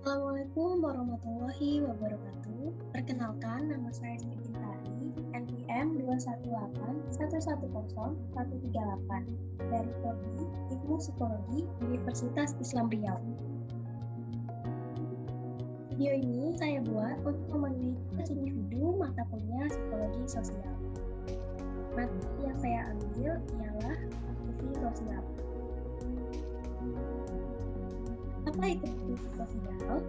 Assalamualaikum warahmatullahi wabarakatuh. Perkenalkan, nama saya Siti Tari, NPM 218110138 dari Prodi Ilmu Psikologi Universitas Islam Riau. Video ini saya buat untuk memenuhi tugas individu mata kuliah Psikologi Sosial. Materi yang saya ambil ialah aktivitas sosial. Apa itu kognisi sosial?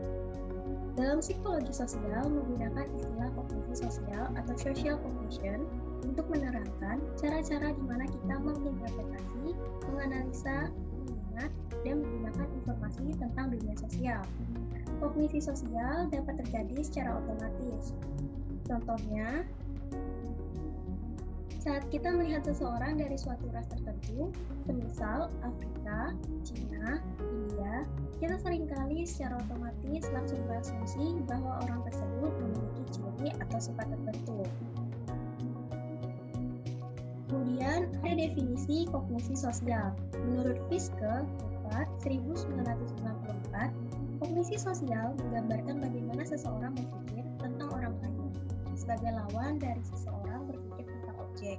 Dalam psikologi sosial menggunakan istilah kognisi sosial atau social cognition untuk menerangkan cara-cara di mana kita menginterpretasi, menganalisa, mengingat, dan menggunakan informasi tentang dunia sosial. Kognisi sosial dapat terjadi secara otomatis. Contohnya, saat kita melihat seseorang dari suatu ras tertentu, semisal Afrika, Cina, India, kita sering kali secara otomatis langsung berasumsi bahwa orang tersebut memiliki ciri atau sifat tertentu. Kemudian ada definisi kognisi sosial. Menurut Fiske, 1994, kognisi sosial menggambarkan bagaimana seseorang berpikir tentang orang lain sebagai lawan dari seseorang objek.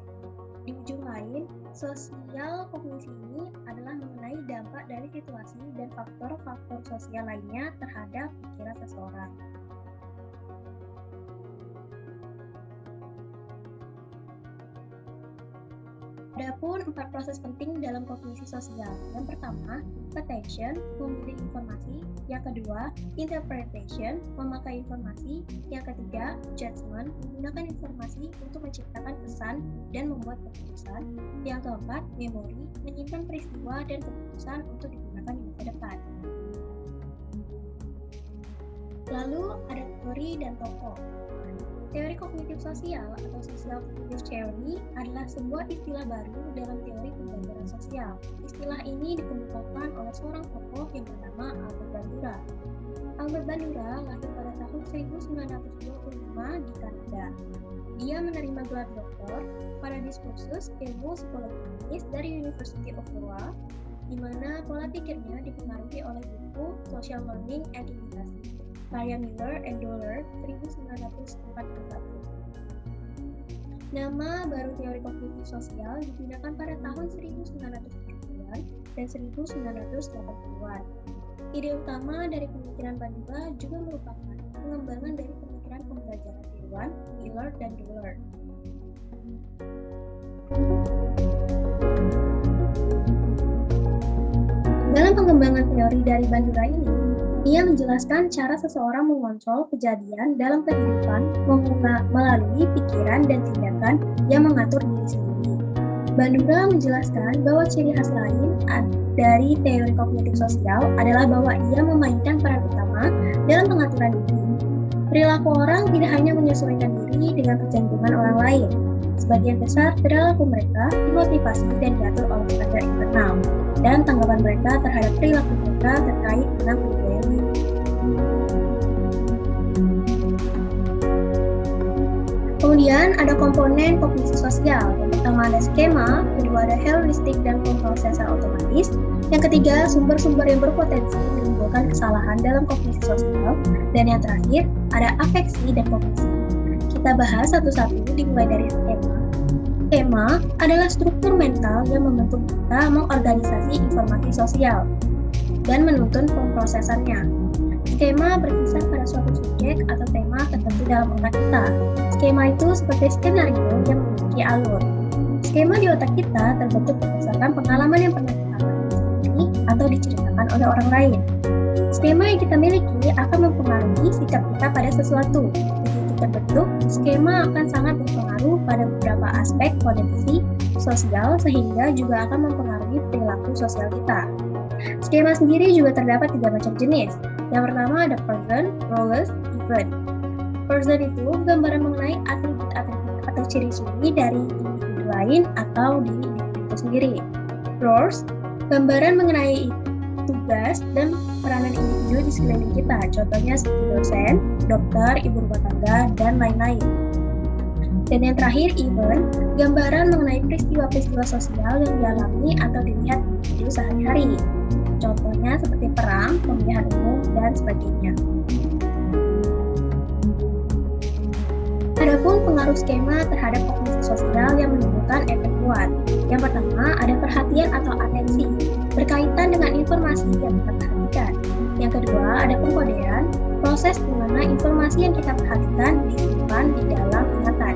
Di ujung lain, sosial kognisi ini adalah mengenai dampak dari situasi dan faktor-faktor sosial lainnya terhadap pikiran seseorang. Adapun empat proses penting dalam kognisi sosial. Yang pertama, attention, memilih informasi. Yang kedua, interpretation, memakai informasi. Yang ketiga, judgment, menggunakan informasi untuk menciptakan pesan dan membuat keputusan. Yang keempat, memory, menyimpan peristiwa dan keputusan untuk digunakan di masa depan. Lalu ada teori dan tokoh. Teori kognitif sosial atau social cognitive theory adalah sebuah istilah baru dalam teori pembelajaran sosial. Istilah ini dikemukakan oleh seorang tokoh yang bernama Albert Bandura. Albert Bandura lahir pada tahun 1925 di Kanada. Dia menerima gelar doktor pada diskursus ilmu psikologi klinis dari University of Iowa, di mana pola pikirnya dipengaruhi oleh buku Social Learning and Imitasi karya Miller and Dollar 1941. Nama baru teori kognitif sosial digunakan pada tahun 1970-an dan 1980-an. Ide utama dari pemikiran Bandura juga merupakan pengembangan dari pemikiran pembelajaran tiruan Miller dan Dollar. Dalam pengembangan teori dari Bandura ini, ia menjelaskan cara seseorang mengontrol kejadian dalam kehidupan melalui pikiran dan tindakan yang mengatur diri sendiri. Bandura menjelaskan bahwa ciri khas lain dari teori kognitif sosial adalah bahwa ia memainkan peran utama dalam pengaturan diri. Perilaku orang tidak hanya menyesuaikan diri dengan kecenderungan orang lain. Sebagian besar perilaku mereka dimotivasi dan diatur oleh standar internal dan tanggapan mereka terhadap perilaku mereka terkait dengan Kemudian ada komponen kognisi sosial. Yang pertama ada skema, kedua ada heuristik dan sensor otomatis. Yang ketiga, sumber-sumber yang berpotensi menimbulkan kesalahan dalam kognisi sosial. Dan yang terakhir, ada afeksi dan kognisi. Kita bahas satu-satu dimulai dari skema. Skema adalah struktur mental yang membentuk kita mengorganisasi informasi sosial dan menuntun pemrosesannya. Skema berkisar pada suatu subjek atau tema tertentu dalam otak kita. Skema itu seperti skenario yang memiliki alur. Skema di otak kita terbentuk berdasarkan pengalaman yang pernah kita alami atau diceritakan oleh orang lain. Skema yang kita miliki akan mempengaruhi sikap kita pada sesuatu. Begitu terbentuk, skema akan sangat berpengaruh pada beberapa aspek kondisi sosial sehingga juga akan mempengaruhi perilaku sosial kita. Skema sendiri juga terdapat tiga macam jenis. Yang pertama ada person, roles, event. Person itu gambaran mengenai atribut-atribut atau ciri-ciri dari individu lain atau diri individu itu sendiri. Roles, gambaran mengenai tugas dan peranan individu di sekeliling kita, contohnya seperti dosen, dokter, ibu rumah tangga, dan lain-lain. Dan yang terakhir, event, gambaran mengenai peristiwa-peristiwa sosial yang dialami atau dilihat individu sehari-hari. Contohnya seperti perang, pemilihan umum, dan sebagainya. Adapun pengaruh skema terhadap kognisi sosial yang menimbulkan efek kuat. Yang pertama, ada perhatian atau atensi, berkaitan dengan informasi yang kita perhatikan. Yang kedua, ada pengkodean, proses di mana informasi yang kita perhatikan disimpan di dalam ingatan.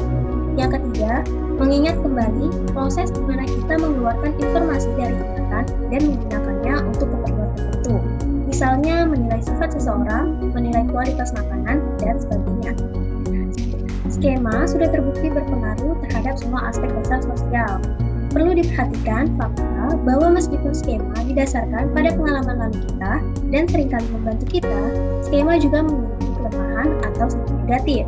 Yang ketiga, mengingat kembali proses di mana kita mengeluarkan informasi dari ingatan dan menggunakannya untuk keperluan tertentu. Misalnya menilai sifat seseorang, menilai kualitas makanan, dan sebagainya. Skema sudah terbukti berpengaruh terhadap semua aspek dasar sosial. Perlu diperhatikan fakta bahwa meskipun skema didasarkan pada pengalaman lalu kita dan sering kali membantu kita, skema juga memiliki kelemahan atau sisi negatif.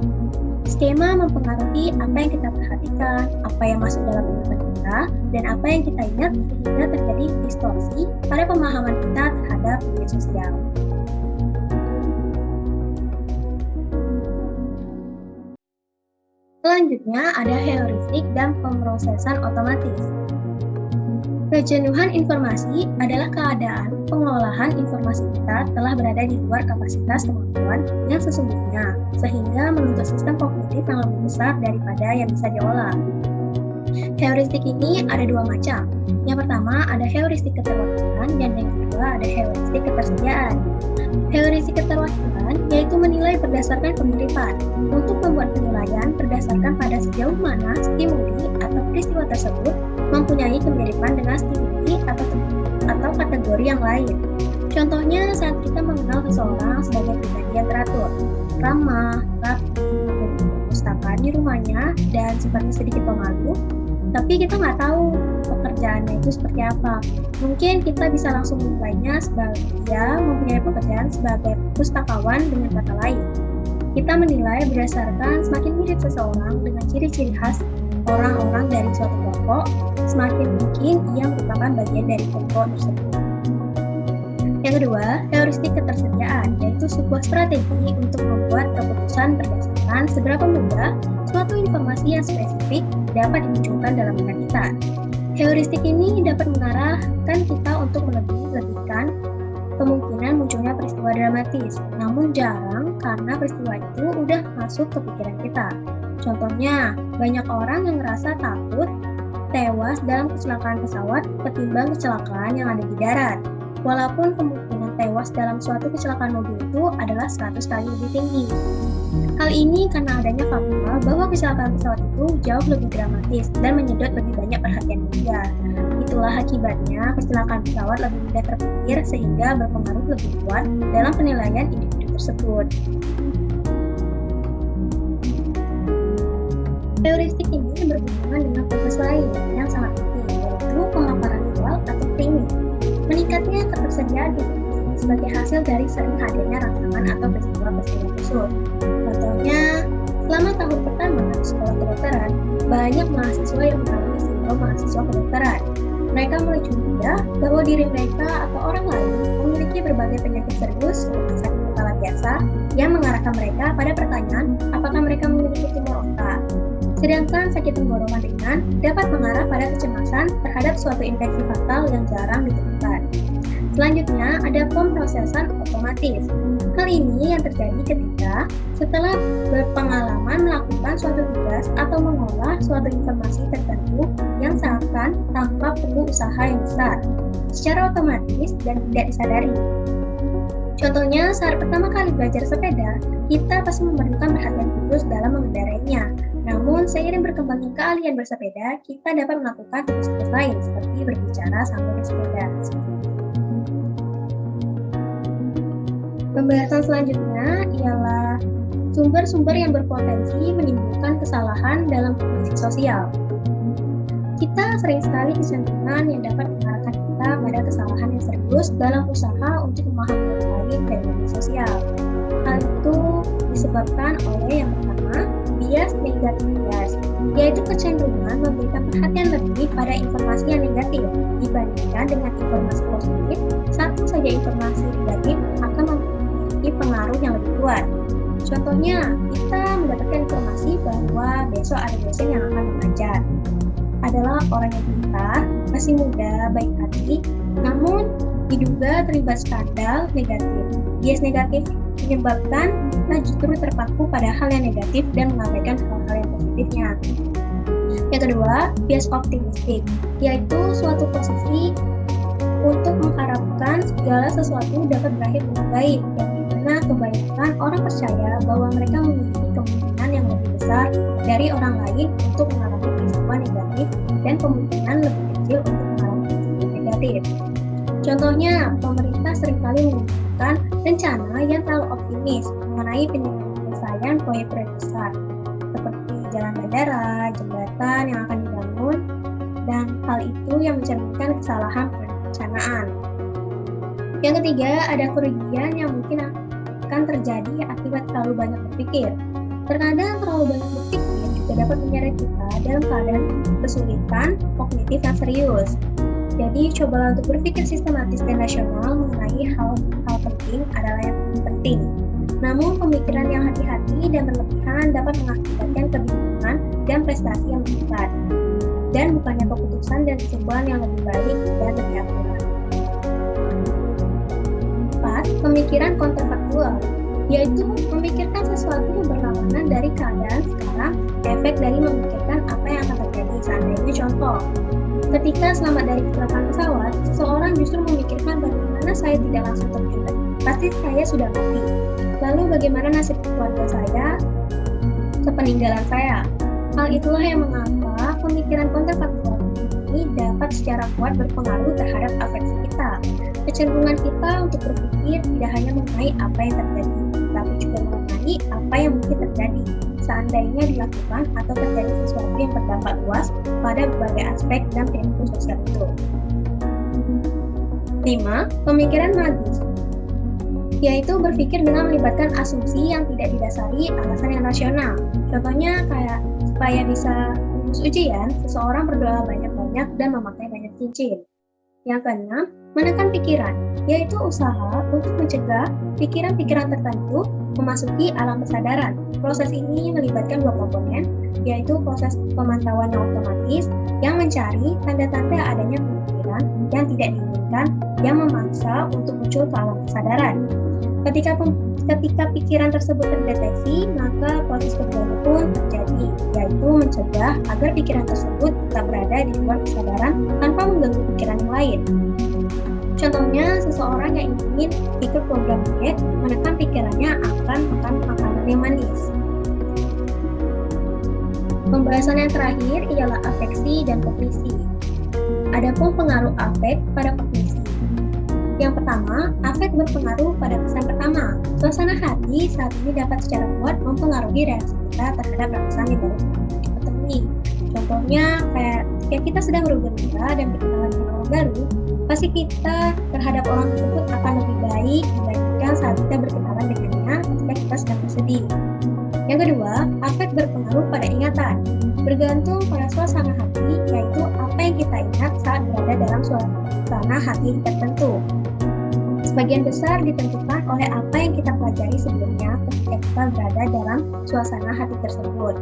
Skema mempengaruhi apa yang kita perhatikan, apa yang masuk dalam ingatan kita, dan apa yang kita ingat sehingga terjadi distorsi pada pemahaman kita terhadap media sosial. Selanjutnya ada heuristik dan pemrosesan otomatis. Kejenuhan informasi adalah keadaan pengolahan informasi kita telah berada di luar kapasitas kemampuan yang sesungguhnya, sehingga menuntut sistem kognitif yang lebih besar daripada yang bisa diolah. Heuristik ini ada dua macam. Yang pertama ada heuristik keterwakilan dan yang kedua ada heuristik ketersediaan. Heuristik keterwakilan yaitu menilai berdasarkan pemiripan. Untuk membuat penilaian berdasarkan pada sejauh mana stimuli atau peristiwa tersebut mempunyai kemiripan dengan stimuli atau atau kategori yang lain. Contohnya saat kita mengenal seseorang sebagai pribadi yang teratur, ramah, rapi, perpustakaan di rumahnya, dan sifatnya sedikit pemalu, tapi kita nggak tahu pekerjaannya itu seperti apa. Mungkin kita bisa langsung menilainya sebagai dia mempunyai pekerjaan sebagai pustakawan dengan kata lain. Kita menilai berdasarkan semakin mirip seseorang dengan ciri-ciri khas orang-orang dari suatu kelompok, semakin mungkin ia merupakan bagian dari kelompok tersebut. Yang kedua, heuristik ketersediaan, yaitu sebuah strategi untuk membuat keputusan berdasarkan seberapa mudah suatu informasi yang spesifik dapat dimunculkan dalam benak kita. Heuristik ini dapat mengarahkan kita untuk melebih-lebihkan kemungkinan munculnya peristiwa dramatis, namun jarang karena peristiwa itu udah masuk ke pikiran kita. Contohnya, banyak orang yang merasa takut tewas dalam kecelakaan pesawat ketimbang kecelakaan yang ada di darat. Walaupun kemungkinan tewas dalam suatu kecelakaan mobil itu adalah 100 kali lebih tinggi. Hal ini karena adanya fakta bahwa kecelakaan pesawat itu jauh lebih dramatis dan menyedot lebih banyak perhatian media. Itulah akibatnya kecelakaan pesawat lebih mudah terpikir sehingga berpengaruh lebih kuat dalam penilaian individu tersebut. Heuristik ini berhubungan dengan proses lain yang sangat penting, yaitu pemaparan awal atau framing. Meningkatnya ketersediaan sebagai hasil dari sering hadirnya rangsangan atau peristiwa-peristiwa khusus. Contohnya, selama tahun pertama sekolah kedokteran, banyak mahasiswa yang mengalami sindrom mahasiswa kedokteran. Mereka mulai curiga bahwa diri mereka atau orang lain memiliki berbagai penyakit serius seperti sakit kepala biasa yang mengarahkan mereka pada pertanyaan apakah mereka memiliki tumor otak. Sedangkan sakit tenggorokan ringan dapat mengarah pada kecemasan terhadap suatu infeksi fatal yang jarang ditemukan. Selanjutnya ada pemrosesan otomatis. Hal ini yang terjadi ketika setelah berpengalaman melakukan suatu tugas atau mengolah suatu informasi tertentu yang seakan tanpa perlu usaha yang besar, secara otomatis dan tidak disadari. Contohnya, saat pertama kali belajar sepeda, kita pasti memerlukan perhatian khusus dalam mengendarainya. Namun, seiring berkembangnya keahlian bersepeda, kita dapat melakukan tugas-tugas lain seperti berbicara sambil bersepeda. Pembahasan selanjutnya ialah sumber-sumber yang berpotensi menimbulkan kesalahan dalam kognisi sosial. Kita sering sekali kecenderungan yang dapat mengarahkan kita pada kesalahan yang serius dalam usaha untuk memahami lain media sosial. Hal itu disebabkan oleh yang pertama, bias negatif bias, yaitu kecenderungan memberikan perhatian lebih pada informasi yang negatif dibandingkan dengan informasi positif. Satu saja informasi negatif akan memiliki pengaruh yang lebih kuat. Contohnya, kita mendapatkan informasi bahwa besok ada dosen yang akan mengajar adalah orang yang pintar, masih muda, baik hati, namun diduga terlibat skandal negatif. Bias negatif menyebabkan kita justru terpaku pada hal yang negatif dan mengabaikan hal-hal yang positifnya. Yang kedua, bias optimistik, yaitu suatu posisi untuk mengharapkan segala sesuatu dapat berakhir dengan baik, yang kebanyakan orang percaya bahwa mereka memiliki kemungkinan yang lebih besar dari orang lain untuk mengalami peristiwa negatif dan kemungkinan lebih kecil untuk mengalami peristiwa negatif. Contohnya, pemerintah sering kali menggunakan rencana yang terlalu optimis mengenai penyelesaian proyek-proyek besar, seperti jalan bandara, jembatan yang akan dibangun, dan hal itu yang mencerminkan kesalahan perencanaan. Yang ketiga, ada kerugian yang mungkin akan terjadi akibat terlalu banyak berpikir. Terkadang terlalu banyak berpikir juga dapat menyeret kita dalam keadaan kesulitan kognitif yang serius. Jadi, cobalah untuk berpikir sistematis dan rasional mengenai hal-hal penting adalah yang penting. Namun, pemikiran yang hati-hati dan berlebihan dapat mengakibatkan kebingungan dan prestasi yang meningkat. Dan bukannya keputusan dan kesimpulan yang lebih baik dan lebih akurat. 4. Pemikiran kontrafaktual yaitu memikirkan sesuatu yang berlawanan dari keadaan sekarang, efek dari memikirkan apa yang akan terjadi. Seandainya contoh, ketika selamat dari kecelakaan pesawat, seseorang justru memikirkan bagaimana saya tidak langsung terjadi. Pasti saya sudah mati. Lalu bagaimana nasib keluarga saya sepeninggalan saya? Hal itulah yang mengapa pemikiran kontrafaktual ini dapat secara kuat berpengaruh terhadap afeksi kita. Kecenderungan kita untuk berpikir tidak hanya mengenai apa yang terjadi, tapi juga mengenai apa yang mungkin terjadi seandainya dilakukan atau terjadi sesuatu yang berdampak luas pada berbagai aspek dan perilaku sosial itu. 5. Pemikiran magis yaitu berpikir dengan melibatkan asumsi yang tidak didasari alasan yang rasional. Contohnya kayak supaya bisa lulus ujian, seseorang berdoa banyak-banyak dan memakai banyak cincin. Yang keenam, menekan pikiran, yaitu usaha untuk mencegah pikiran-pikiran tertentu memasuki alam kesadaran. Proses ini melibatkan dua komponen, yaitu proses pemantauan yang otomatis yang mencari tanda-tanda adanya pemikiran yang tidak diinginkan yang memaksa untuk muncul ke alam kesadaran. Ketika ketika pikiran tersebut terdeteksi, maka proses kedua pun terjadi, yaitu mencegah agar pikiran tersebut tetap berada di luar kesadaran tanpa mengganggu pikiran yang lain. Contohnya, seseorang yang ingin ikut program diet menekan pikirannya akan makan makanan yang manis. Pembahasan yang terakhir ialah afeksi dan kognisi. Adapun pengaruh afek pada kognisi. Yang pertama, afek berpengaruh pada kesan pertama. Suasana hati saat ini dapat secara kuat mempengaruhi reaksi kita terhadap rasa yang baru kita. Contohnya, kayak ketika kita sedang bergembira dan berkenalan dengan orang baru, pasti kita terhadap orang tersebut akan lebih baik dibandingkan saat kita berkenalan dengannya ketika kita sedang bersedih. Yang kedua, afek berpengaruh pada ingatan, bergantung pada suasana hati, yaitu apa yang kita ingat saat berada dalam suasana hati tertentu. Sebagian besar ditentukan oleh apa yang kita pelajari sebelumnya ketika kita berada dalam suasana hati tersebut.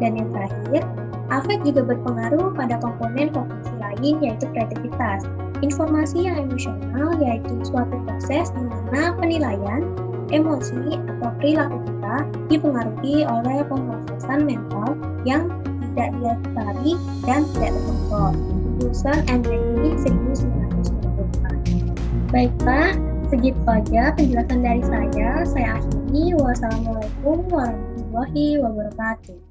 Dan yang terakhir, afek juga berpengaruh pada komponen kognisi lain yaitu kreativitas. Informasi yang emosional yaitu suatu proses di mana penilaian, emosi, atau perilaku kita dipengaruhi oleh pemrosesan mental yang tidak didasari dan tidak terkontrol. And Reggie 1994. Baik Pak, segitu aja penjelasan dari saya. Saya akhiri. Wassalamualaikum warahmatullahi wabarakatuh.